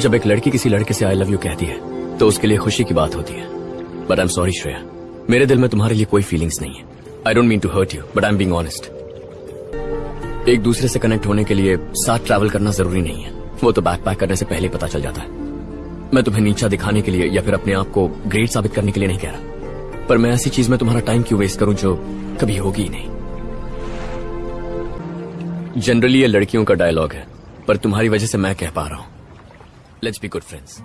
जब एक लड़की किसी लड़के से आई लव यू कहती है तो उसके लिए खुशी की बात होती है। But I am sorry Shreya. मेरे दिल में तुम्हारे लिए कोई फीलिंग्स नहीं है। I don't mean to hurt you but I am being honest एक दूसरे से कनेक्ट होने के लिए साथ ट्रैवल करना ज़रूरी नहीं है। वो तो बैक पैक करने से पहले पता चल जाता है। मैं तुम्हें नीचा दिखाने के लिए या फिर अपने आप को ग्रेट साबित करने के लिए नहीं कह रहा। पर मैं ऐसी चीज़ में तुम्हारा टाइम क्यों वेस्ट करूँ जो कभी होगी ही नहीं? जनरली ये लड़कियों का डायलॉग है, पर तुम्हारी वजह से मैं कह पा रहा हूँ। Let's be good friends.